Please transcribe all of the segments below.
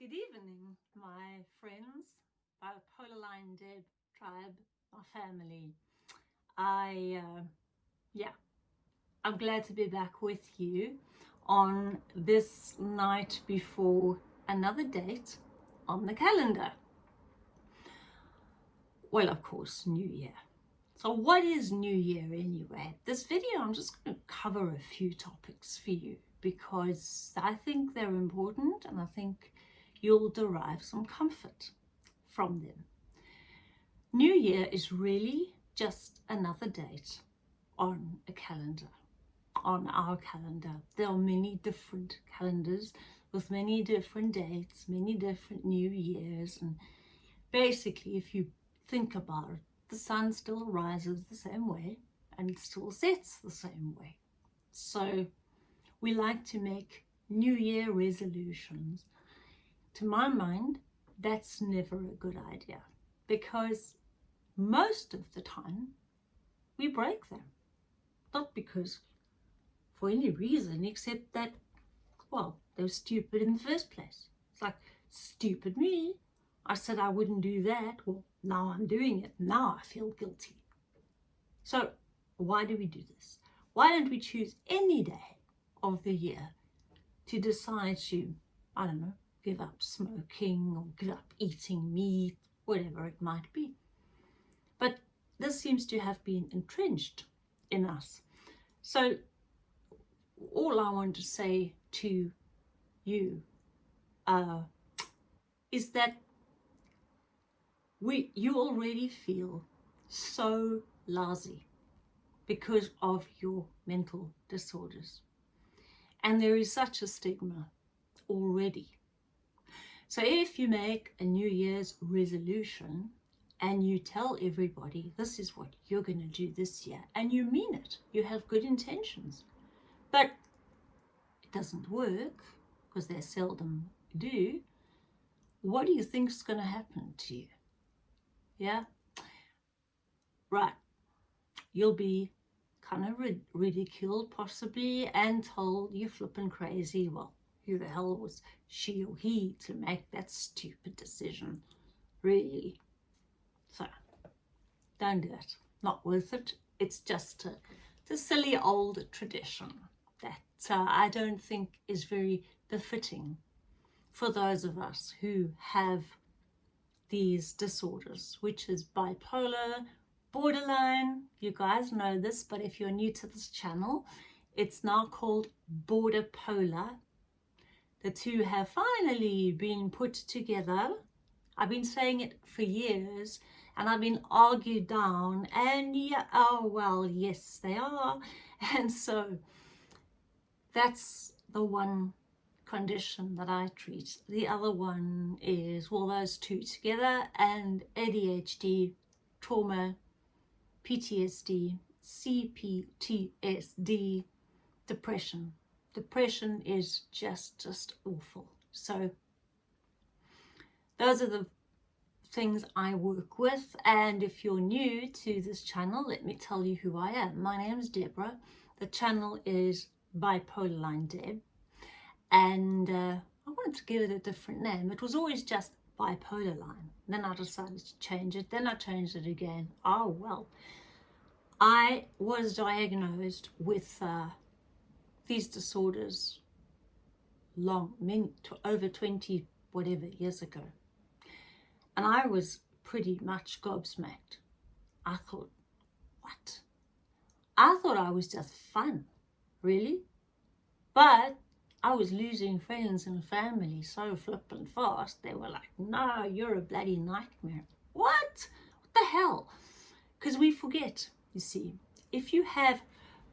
Good evening, my friends, Bipolar Line Deb tribe, my family. I, uh, yeah, I'm glad to be back with you on this night before another date on the calendar. Well, of course, New Year. So what is New Year anyway? This video, I'm just going to cover a few topics for you because I think they're important and I think you'll derive some comfort from them. New Year is really just another date on a calendar, on our calendar. There are many different calendars with many different dates, many different New Years. And basically, if you think about it, the sun still rises the same way and still sets the same way. So we like to make New Year resolutions to my mind, that's never a good idea because most of the time we break them. Not because for any reason except that, well, they were stupid in the first place. It's like, stupid me. I said I wouldn't do that. Well, now I'm doing it. Now I feel guilty. So why do we do this? Why don't we choose any day of the year to decide to, I don't know, give up smoking or give up eating meat, whatever it might be. But this seems to have been entrenched in us. So all I want to say to you uh, is that we you already feel so lazy because of your mental disorders. And there is such a stigma already so if you make a New Year's resolution and you tell everybody this is what you're going to do this year and you mean it, you have good intentions, but it doesn't work because they seldom do, what do you think is going to happen to you? Yeah? Right. You'll be kind of ridiculed possibly and told you're flipping crazy. Well, who the hell was she or he to make that stupid decision, really. So, don't do it. Not worth it. It's just a, it's a silly old tradition that uh, I don't think is very befitting for those of us who have these disorders, which is bipolar, borderline. You guys know this, but if you're new to this channel, it's now called border polar the two have finally been put together. I've been saying it for years and I've been argued down and yeah, oh well, yes, they are. And so that's the one condition that I treat. The other one is, well, those two together and ADHD, trauma, PTSD, CPTSD, depression depression is just just awful. So those are the things I work with. And if you're new to this channel let me tell you who I am. My name is Deborah. The channel is bipolar line Deb. And uh, I wanted to give it a different name. It was always just bipolar line. Then I decided to change it. Then I changed it again. Oh well. I was diagnosed with uh, these disorders long, many, to over 20 whatever years ago. And I was pretty much gobsmacked. I thought, what? I thought I was just fun, really? But I was losing friends and family so flippin' fast. They were like, no, you're a bloody nightmare. What? What the hell? Because we forget, you see. If you have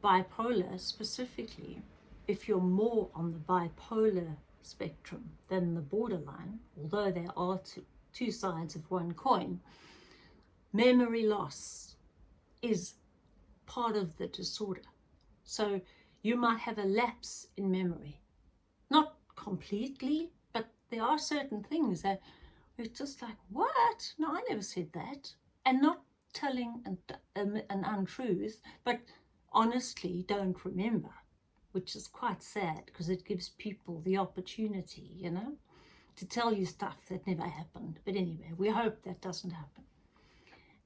bipolar specifically, if you're more on the bipolar spectrum than the borderline, although there are two, two sides of one coin, memory loss is part of the disorder. So you might have a lapse in memory. Not completely, but there are certain things that we're just like, what? No, I never said that. And not telling an, an, an untruth, but honestly don't remember, which is quite sad because it gives people the opportunity, you know, to tell you stuff that never happened. But anyway, we hope that doesn't happen.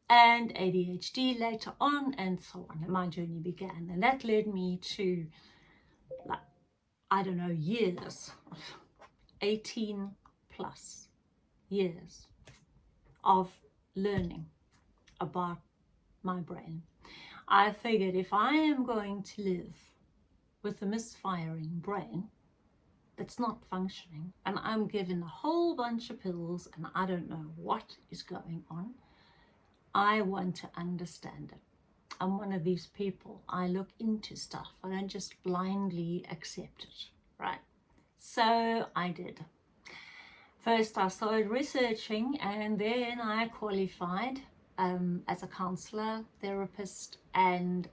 And ADHD later on and so on. And my journey began. And that led me to, like, I don't know, years, 18 plus years of learning about my brain. I figured if I am going to live with a misfiring brain that's not functioning and I'm given a whole bunch of pills and I don't know what is going on, I want to understand it. I'm one of these people. I look into stuff. I don't just blindly accept it, right? So I did. First, I started researching and then I qualified um, as a counselor, therapist, and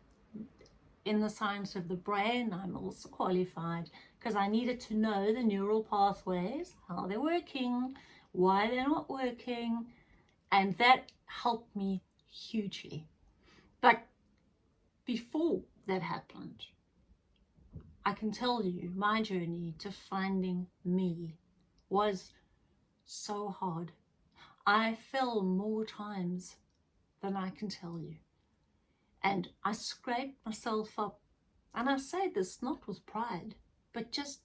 in the science of the brain, I'm also qualified because I needed to know the neural pathways, how they're working, why they're not working, and that helped me hugely. But before that happened, I can tell you my journey to finding me was so hard. I fell more times than I can tell you. And I scraped myself up. And I say this not with pride, but just,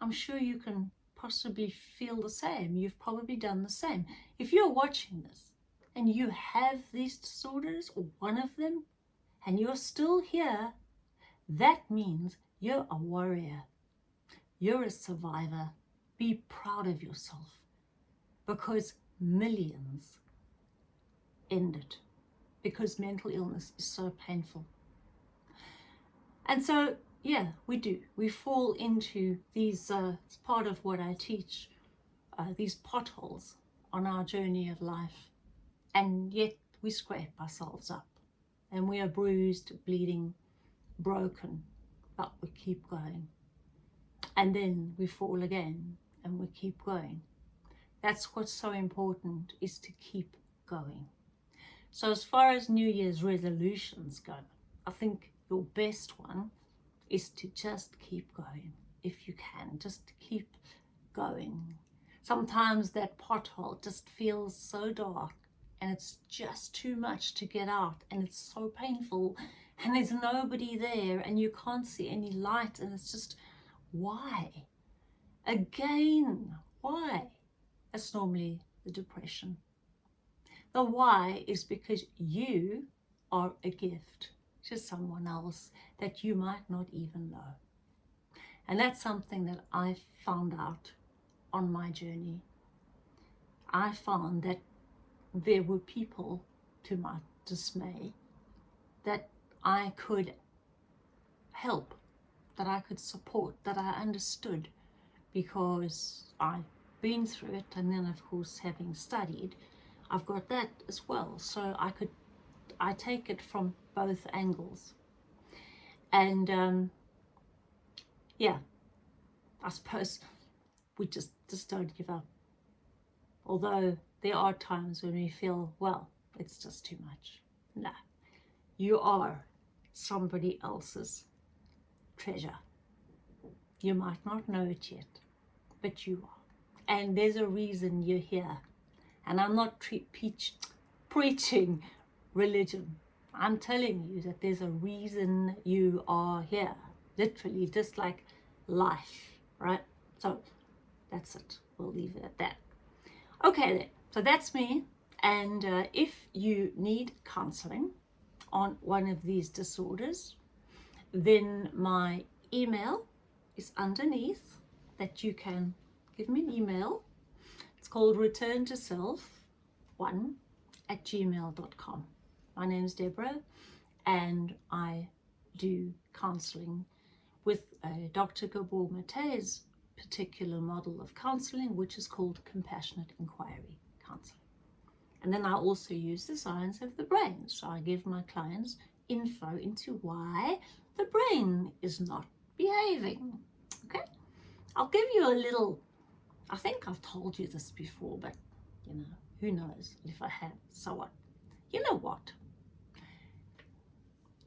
I'm sure you can possibly feel the same. You've probably done the same. If you're watching this and you have these disorders or one of them, and you're still here, that means you're a warrior. You're a survivor. Be proud of yourself because millions ended because mental illness is so painful. And so, yeah, we do. We fall into these, uh, it's part of what I teach, uh, these potholes on our journey of life. And yet we scrape ourselves up and we are bruised, bleeding, broken, but we keep going. And then we fall again and we keep going. That's what's so important is to keep going. So as far as New Year's resolutions go, I think your best one is to just keep going if you can, just keep going. Sometimes that pothole just feels so dark and it's just too much to get out and it's so painful and there's nobody there and you can't see any light and it's just, why? Again, why? That's normally the depression. The why is because you are a gift to someone else that you might not even know. And that's something that I found out on my journey. I found that there were people, to my dismay, that I could help, that I could support, that I understood because I've been through it and then of course having studied I've got that as well. So I could, I take it from both angles. And um, yeah, I suppose we just, just don't give up. Although there are times when we feel, well, it's just too much. Nah, you are somebody else's treasure. You might not know it yet, but you are. And there's a reason you're here and I'm not preach, preaching religion. I'm telling you that there's a reason you are here. Literally, just like life, right? So that's it. We'll leave it at that. Okay then. So that's me. And uh, if you need counseling on one of these disorders, then my email is underneath that you can give me an email it's called Return to Self 1 at gmail.com. My name is Deborah and I do counselling with uh, Dr. Gabor Mate's particular model of counselling, which is called Compassionate Inquiry Counselling. And then I also use the science of the brain. So I give my clients info into why the brain is not behaving. Okay? I'll give you a little I think I've told you this before, but you know, who knows if I have, so what? You know what?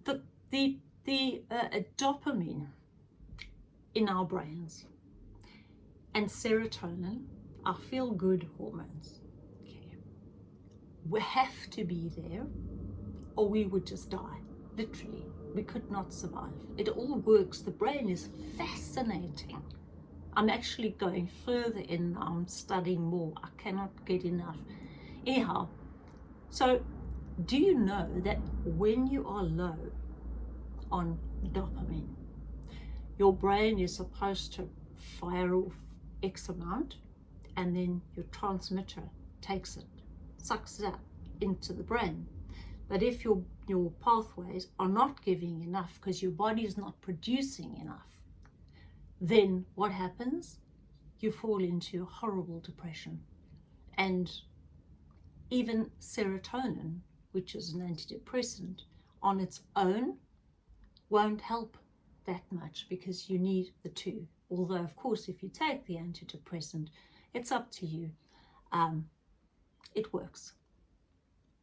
The, the, the uh, dopamine in our brains and serotonin, our feel-good hormones. Okay. We have to be there or we would just die, literally. We could not survive. It all works. The brain is fascinating. I'm actually going further in now. I'm studying more. I cannot get enough. Anyhow, so do you know that when you are low on dopamine, your brain is supposed to fire off X amount and then your transmitter takes it, sucks it up into the brain. But if your, your pathways are not giving enough because your body is not producing enough, then what happens? You fall into a horrible depression. And even serotonin, which is an antidepressant, on its own won't help that much because you need the two. Although, of course, if you take the antidepressant, it's up to you. Um, it works.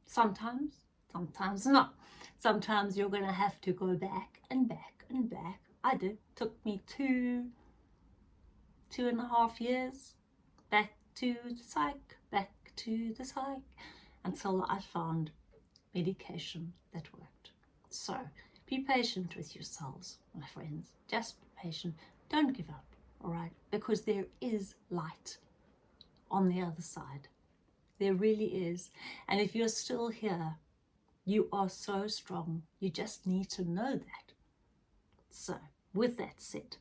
Sometimes, sometimes not. Sometimes you're going to have to go back and back and back. I did. Took me two, two and a half years back to the psych, back to the psych, until I found medication that worked. So be patient with yourselves, my friends. Just be patient. Don't give up, all right? Because there is light on the other side. There really is. And if you're still here, you are so strong. You just need to know that. So, with that said,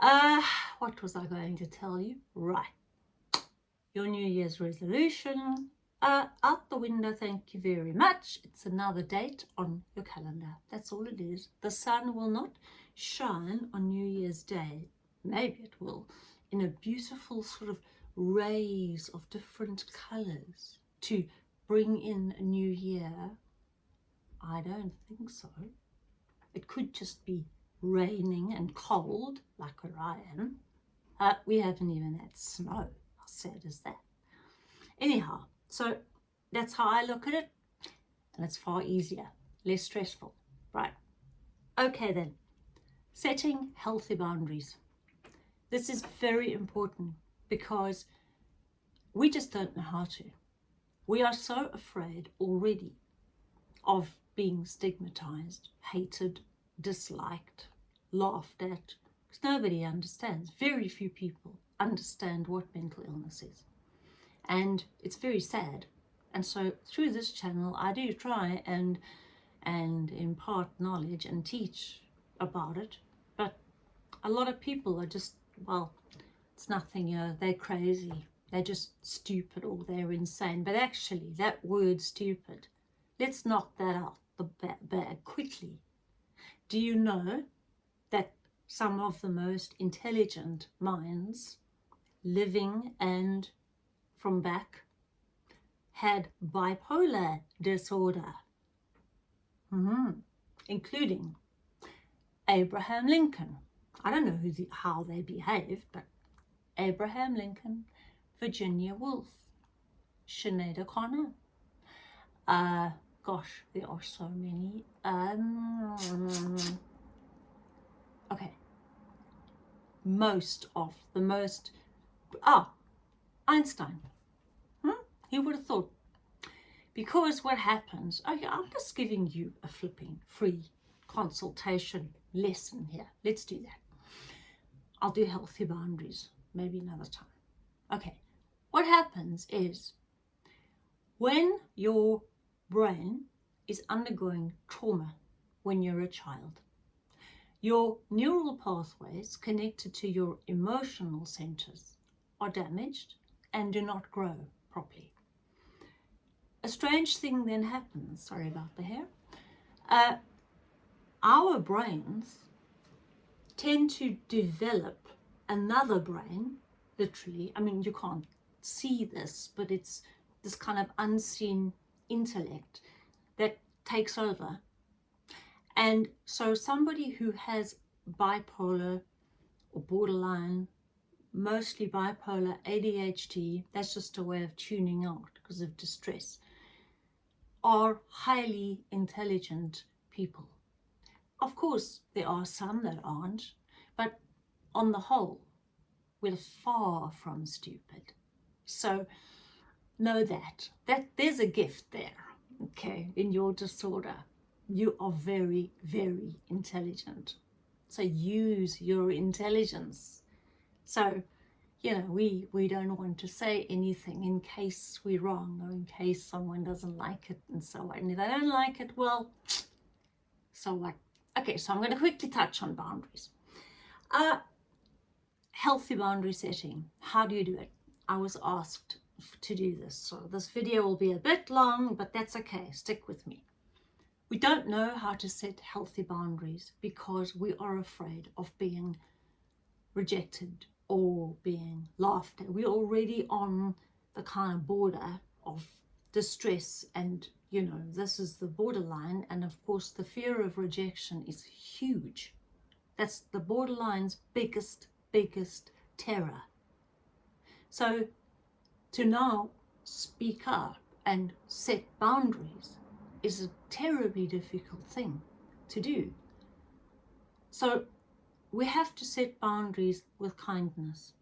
uh, what was I going to tell you? Right. Your New Year's resolution. Uh, out the window, thank you very much. It's another date on your calendar. That's all it is. The sun will not shine on New Year's Day. Maybe it will in a beautiful sort of rays of different colours to bring in a new year? I don't think so. It could just be raining and cold, like where I am. Uh, we haven't even had snow. How sad is that? Anyhow, so that's how I look at it. And it's far easier, less stressful. Right. Okay then. Setting healthy boundaries. This is very important because we just don't know how to. We are so afraid already of being stigmatized, hated, disliked, laughed at, because nobody understands. Very few people understand what mental illness is. And it's very sad. And so through this channel, I do try and and impart knowledge and teach about it. But a lot of people are just well, it's nothing, you know, they're crazy. They're just stupid or they're insane. But actually, that word stupid, let's knock that out the bag quickly. Do you know that some of the most intelligent minds living and from back had bipolar disorder, mm -hmm. including Abraham Lincoln, I don't know the, how they behaved, but Abraham Lincoln, Virginia Woolf, Sinead O'Connor. Uh, gosh, there are so many. Um, okay. Most of the most, ah, Einstein. Hmm? He would have thought. Because what happens, okay, I'm just giving you a flipping free consultation lesson here. Let's do that. I'll do healthy boundaries maybe another time. Okay, what happens is when your brain is undergoing trauma when you're a child, your neural pathways connected to your emotional centers are damaged and do not grow properly. A strange thing then happens, sorry about the hair, uh, our brains tend to develop another brain, literally. I mean, you can't see this, but it's this kind of unseen intellect that takes over. And so somebody who has bipolar or borderline, mostly bipolar, ADHD, that's just a way of tuning out because of distress, are highly intelligent people. Of course, there are some that aren't, but on the whole, we're far from stupid. So know that, that there's a gift there, okay, in your disorder. You are very, very intelligent. So use your intelligence. So, you know, we, we don't want to say anything in case we're wrong or in case someone doesn't like it and so on. If they don't like it, well, so what? Okay, so I'm going to quickly touch on boundaries. Uh, healthy boundary setting. How do you do it? I was asked to do this. So this video will be a bit long, but that's okay. Stick with me. We don't know how to set healthy boundaries because we are afraid of being rejected or being laughed at. We're already on the kind of border of distress and, you know, this is the borderline. And of course, the fear of rejection is huge. That's the borderline's biggest, biggest terror. So to now speak up and set boundaries is a terribly difficult thing to do. So we have to set boundaries with kindness.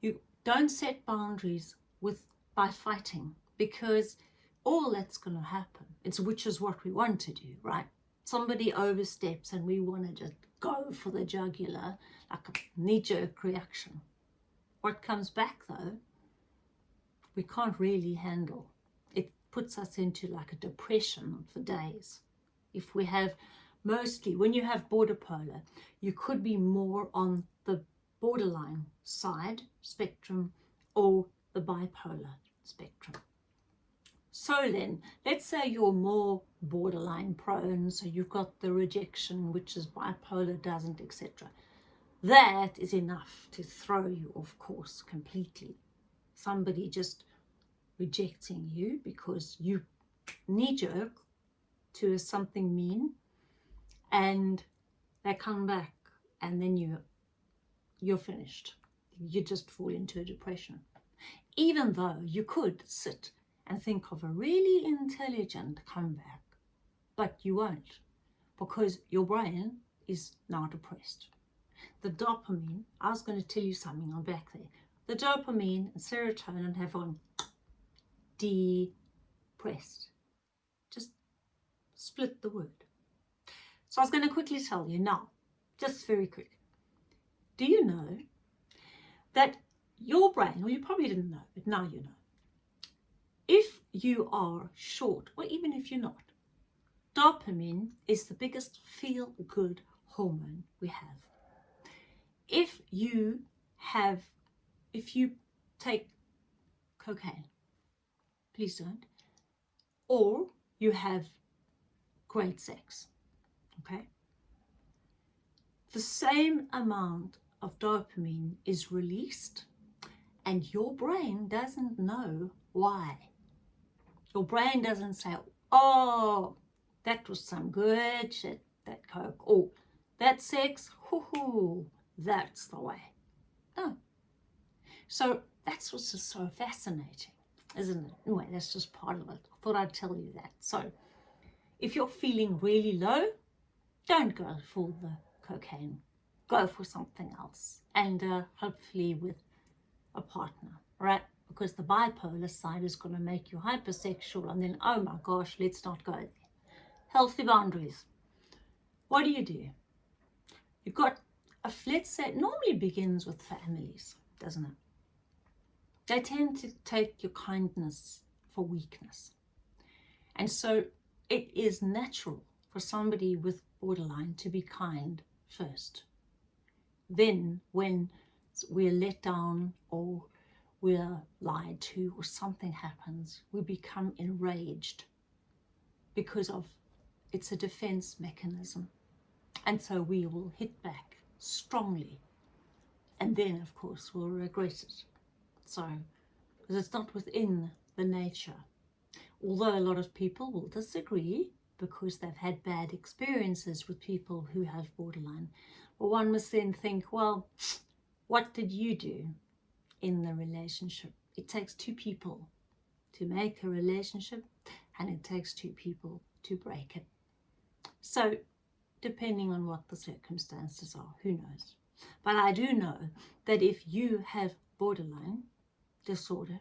You don't set boundaries with by fighting because all that's going to happen, it's which is what we want to do, right? Somebody oversteps and we want to just go for the jugular like a knee-jerk reaction. What comes back though we can't really handle. It puts us into like a depression for days. If we have mostly, when you have border polar, you could be more on the borderline side spectrum or the bipolar spectrum. So then, let's say you're more borderline prone, so you've got the rejection, which is bipolar doesn't, etc. That is enough to throw you off course completely somebody just rejecting you because you knee-jerk to something mean and they come back and then you you're finished. You just fall into a depression. Even though you could sit and think of a really intelligent comeback but you won't because your brain is now depressed. The dopamine i was going to tell you something on back there the dopamine and serotonin have gone depressed. Just split the word. So I was going to quickly tell you now, just very quick. Do you know that your brain, well you probably didn't know, but now you know, if you are short, or even if you're not, dopamine is the biggest feel-good hormone we have. If you have if you take cocaine, please don't, or you have great sex, okay? The same amount of dopamine is released and your brain doesn't know why. Your brain doesn't say, oh, that was some good shit, that coke, or that sex, hoo hoo, that's the way. No, so that's what's just so fascinating, isn't it? Anyway, that's just part of it. I thought I'd tell you that. So if you're feeling really low, don't go for the cocaine. Go for something else. And uh, hopefully with a partner, right? Because the bipolar side is going to make you hypersexual and then, oh my gosh, let's not go there. Healthy boundaries. What do you do? You've got, a, say, it normally begins with families, doesn't it? They tend to take your kindness for weakness. And so it is natural for somebody with borderline to be kind first. Then when we're let down or we're lied to or something happens, we become enraged because of it's a defense mechanism. And so we will hit back strongly. And then, of course, we'll regret it. So, because it's not within the nature. Although a lot of people will disagree because they've had bad experiences with people who have borderline. Well, one must then think, well, what did you do in the relationship? It takes two people to make a relationship and it takes two people to break it. So, depending on what the circumstances are, who knows? But I do know that if you have borderline disorder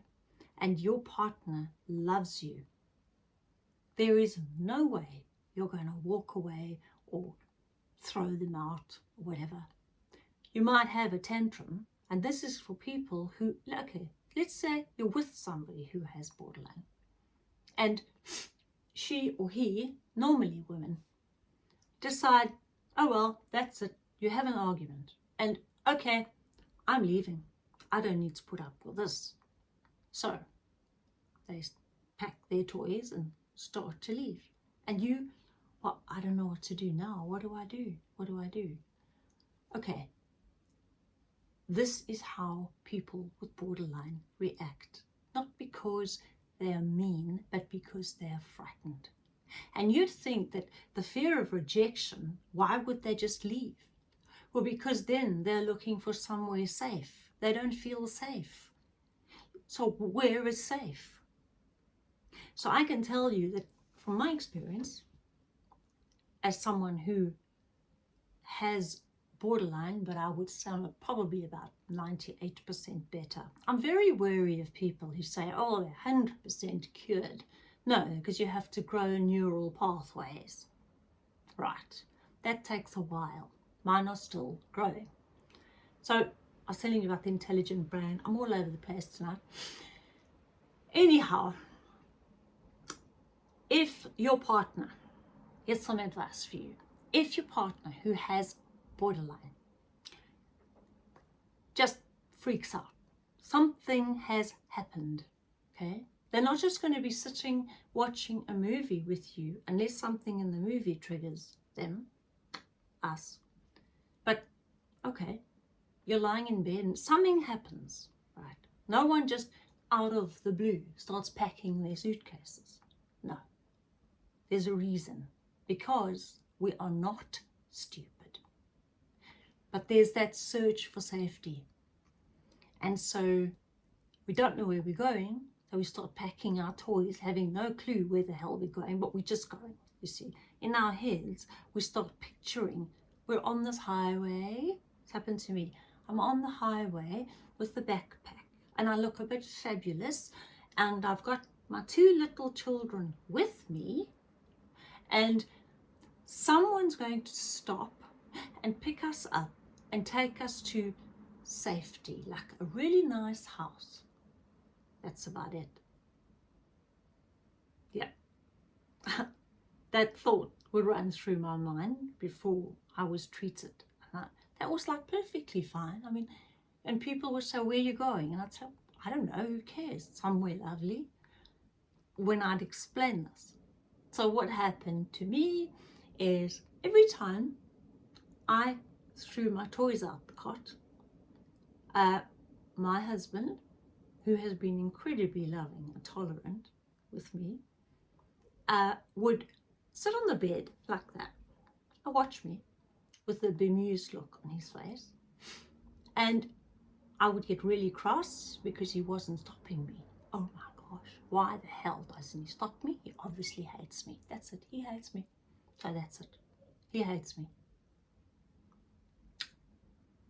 and your partner loves you, there is no way you're going to walk away or throw them out or whatever. You might have a tantrum, and this is for people who, okay, let's say you're with somebody who has borderline, and she or he, normally women, decide, oh well, that's it, you have an argument, and okay, I'm leaving. I don't need to put up with this. So they pack their toys and start to leave. And you, well, I don't know what to do now. What do I do? What do I do? Okay. This is how people with borderline react. Not because they are mean, but because they are frightened. And you'd think that the fear of rejection, why would they just leave? Well, because then they're looking for somewhere safe. They don't feel safe. So where is safe? So I can tell you that from my experience, as someone who has borderline, but I would say probably about 98% better. I'm very wary of people who say, oh, they're 100% cured. No, because you have to grow neural pathways. Right, that takes a while. Mine are still growing. So I was telling you about the intelligent brain. I'm all over the place tonight. Anyhow, if your partner, here's some advice for you. If your partner who has borderline just freaks out, something has happened, okay? They're not just going to be sitting watching a movie with you unless something in the movie triggers them, us. But, okay, you're lying in bed and something happens, right? No one just out of the blue starts packing their suitcases. No. There's a reason. Because we are not stupid. But there's that search for safety. And so we don't know where we're going, so we start packing our toys, having no clue where the hell we're going, but we're just going, you see. In our heads, we start picturing we're on this highway. It's happened to me. I'm on the highway with the backpack and I look a bit fabulous and I've got my two little children with me and someone's going to stop and pick us up and take us to safety, like a really nice house. That's about it. Yeah. that thought would run through my mind before I was treated. Uh-huh. That was like perfectly fine. I mean, and people would say, where are you going? And I'd say, I don't know, who cares? Somewhere lovely. When I'd explain this. So what happened to me is every time I threw my toys out the cot, uh, my husband who has been incredibly loving and tolerant with me, uh, would sit on the bed like that and watch me with a bemused look on his face. And I would get really cross because he wasn't stopping me. Oh my gosh, why the hell doesn't he stop me? He obviously hates me. That's it, he hates me. So that's it. He hates me.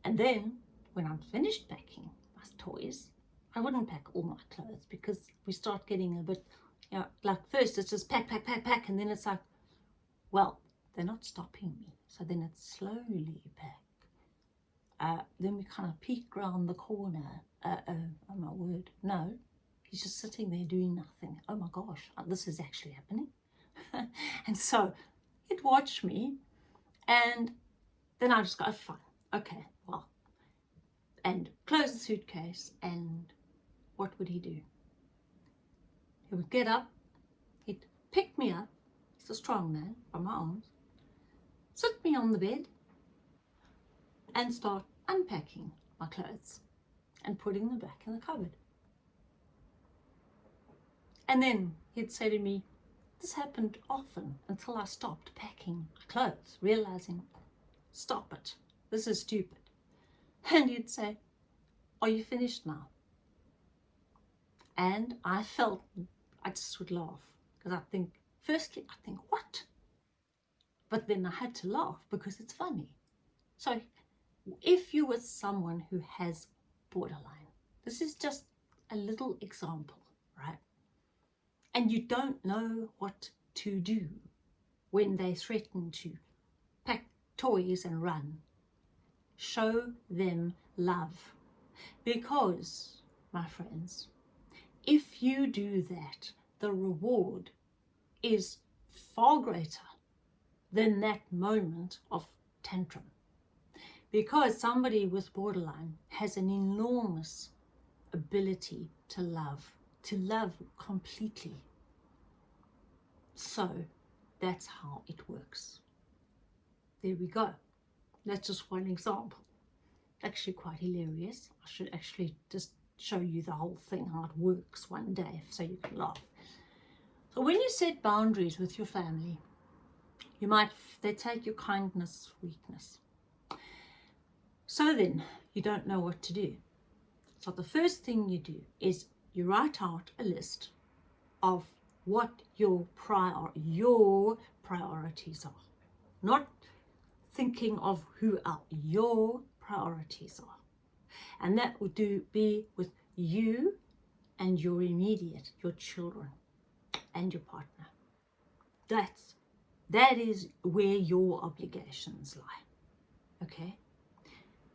And then, when I'm finished packing my toys, I wouldn't pack all my clothes because we start getting a bit, you know, like first it's just pack, pack, pack, pack, and then it's like, well, they're not stopping me. So then it's slowly back. Uh, then we kind of peek round the corner. Uh, uh, oh my word, no. He's just sitting there doing nothing. Oh my gosh, uh, this is actually happening. and so he'd watch me and then I just go, oh, fine, okay, well, and close the suitcase and what would he do? He would get up, he'd pick me up, he's a strong man, by my arms, sit me on the bed and start unpacking my clothes and putting them back in the cupboard. And then he'd say to me, this happened often until I stopped packing clothes, realizing, stop it, this is stupid. And he'd say, are you finished now? And I felt I just would laugh because I think, firstly, I think, what? But then I had to laugh because it's funny. So if you're with someone who has borderline, this is just a little example, right? And you don't know what to do when they threaten to pack toys and run. Show them love. Because, my friends, if you do that, the reward is far greater than that moment of tantrum. Because somebody with borderline has an enormous ability to love, to love completely. So that's how it works. There we go. That's just one example. Actually quite hilarious. I should actually just show you the whole thing, how it works one day, so you can laugh. So when you set boundaries with your family, you might, they take your kindness, weakness. So then, you don't know what to do. So the first thing you do is you write out a list of what your prior your priorities are. Not thinking of who are your priorities are. And that would do be with you and your immediate, your children and your partner. That's that is where your obligations lie. Okay?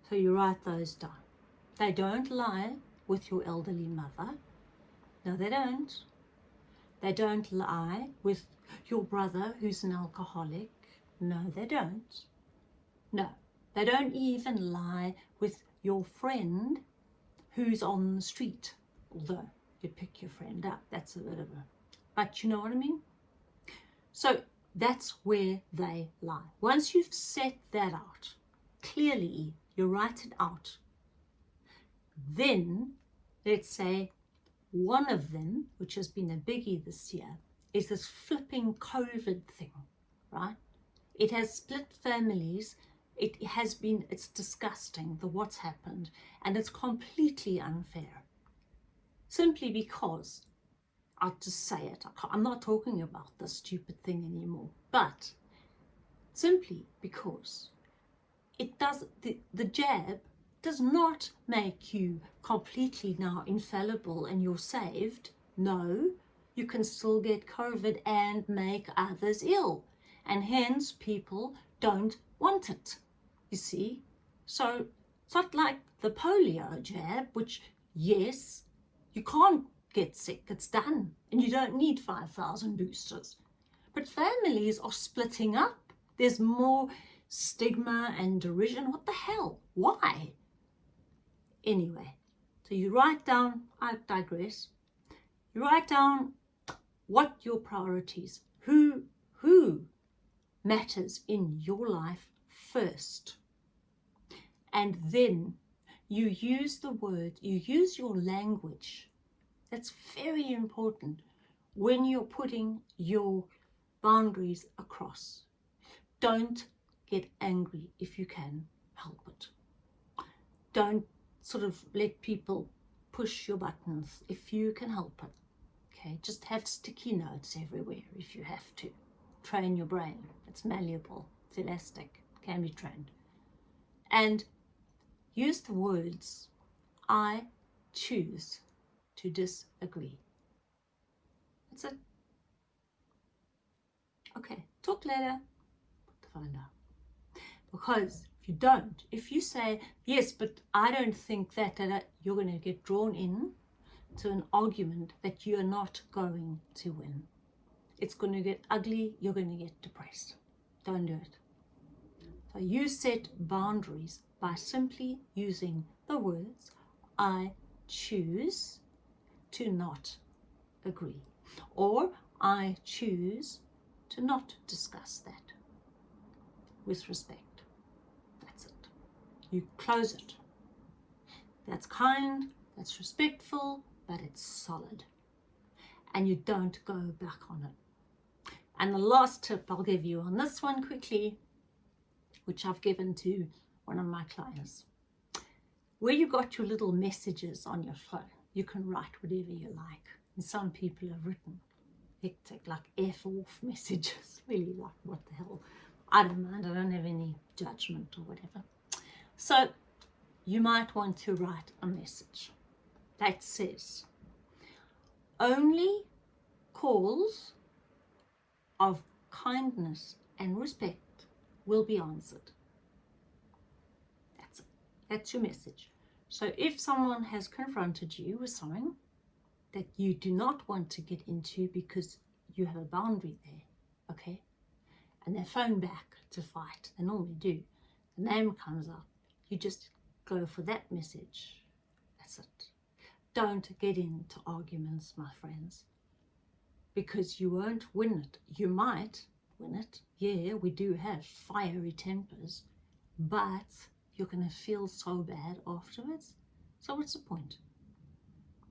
So you write those down. They don't lie with your elderly mother. No, they don't. They don't lie with your brother who's an alcoholic. No, they don't. No, they don't even lie with your friend who's on the street. Although you pick your friend up, that's a bit of a... But you know what I mean? So that's where they lie. Once you've set that out, clearly you write it out then, let's say, one of them, which has been a biggie this year, is this flipping COVID thing, right? It has split families. It has been, it's disgusting, the what's happened, and it's completely unfair. Simply because, I'll just say it, I'm not talking about this stupid thing anymore, but simply because it does, the, the jab does not make you completely now infallible and you're saved. No, you can still get COVID and make others ill. And hence people don't want it, you see. So it's not like the polio jab, which, yes, you can't get sick, it's done. And you don't need 5,000 boosters. But families are splitting up. There's more stigma and derision. What the hell? Why? anyway. So you write down, I digress, you write down what your priorities, who, who matters in your life first. And then you use the word, you use your language. That's very important when you're putting your boundaries across. Don't get angry if you can help it. Don't sort of let people push your buttons if you can help it. Okay, just have sticky notes everywhere if you have to. Train your brain. It's malleable, it's elastic, can be trained. And use the words, I choose to disagree. That's it. Okay, talk later. Phone down. Because if you don't, if you say, yes, but I don't think that, that you're going to get drawn in to an argument that you're not going to win. It's going to get ugly, you're going to get depressed. Don't do it. So you set boundaries by simply using the words, I choose to not agree. Or I choose to not discuss that with respect That's it. you close it. That's kind, that's respectful, but it's solid. And you don't go back on it. And the last tip I'll give you on this one quickly, which I've given to one of my clients. Where you got your little messages on your phone, you can write whatever you like. And some people have written hectic, like F off messages. Really like, what the hell? I don't mind, I don't have any judgment or whatever. So you might want to write a message that says, only calls of kindness and respect will be answered. That's it. That's your message. So if someone has confronted you with something that you do not want to get into because you have a boundary there, okay, and they phone back to fight, they normally do, the name comes up, you just go for that message. That's it. Don't get into arguments, my friends, because you won't win it. You might win it. Yeah, we do have fiery tempers, but you're going to feel so bad afterwards. So what's the point?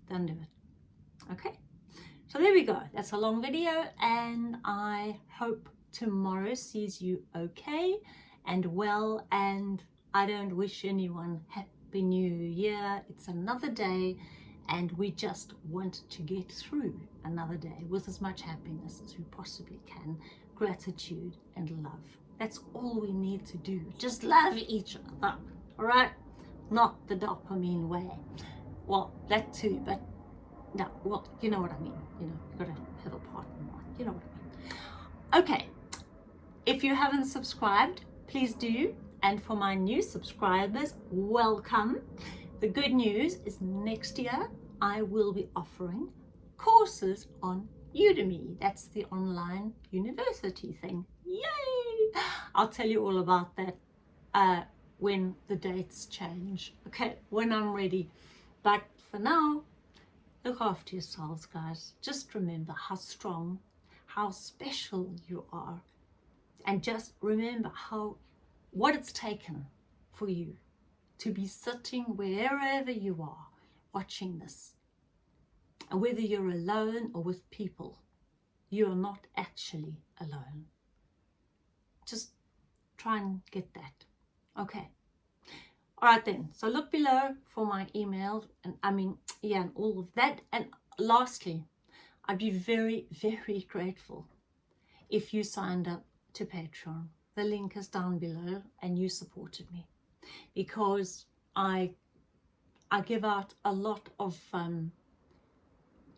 Don't do it. Okay. So there we go. That's a long video and I hope tomorrow sees you okay and well and I don't wish anyone happy new year. It's another day and we just want to get through another day with as much happiness as we possibly can, gratitude and love. That's all we need to do. Just love each other, all right? Not the dopamine way. Well, that too, but no, well, you know what I mean. You know, you've got to have a partner. You know what I mean. Okay, if you haven't subscribed, please do. And for my new subscribers, welcome. The good news is next year I will be offering courses on Udemy. That's the online university thing. Yay! I'll tell you all about that uh, when the dates change. Okay, when I'm ready. But for now, look after yourselves, guys. Just remember how strong, how special you are. And just remember how what it's taken for you to be sitting wherever you are watching this. And whether you're alone or with people, you are not actually alone. Just try and get that. Okay. All right then. So look below for my email and I mean, yeah, and all of that. And lastly, I'd be very, very grateful if you signed up to Patreon. The link is down below and you supported me because I I give out a lot of um,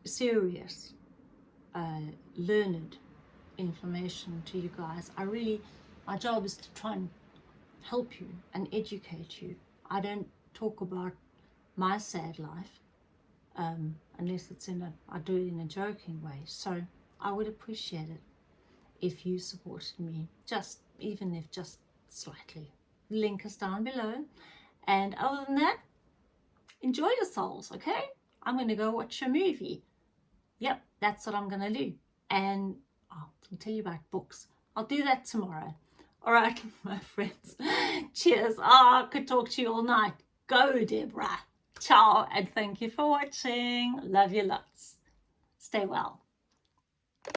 serious, uh, learned information to you guys. I really, my job is to try and help you and educate you. I don't talk about my sad life um, unless it's in a, I do it in a joking way. So I would appreciate it if you supported me, just even if just slightly link is down below and other than that enjoy yourselves okay i'm going to go watch a movie yep that's what i'm going to do and i'll tell you about books. I'll do that tomorrow. All right my friends. Cheers. Oh, i could talk to you all night. Go deborah. Ciao and thank you for watching. Love you lots. Stay well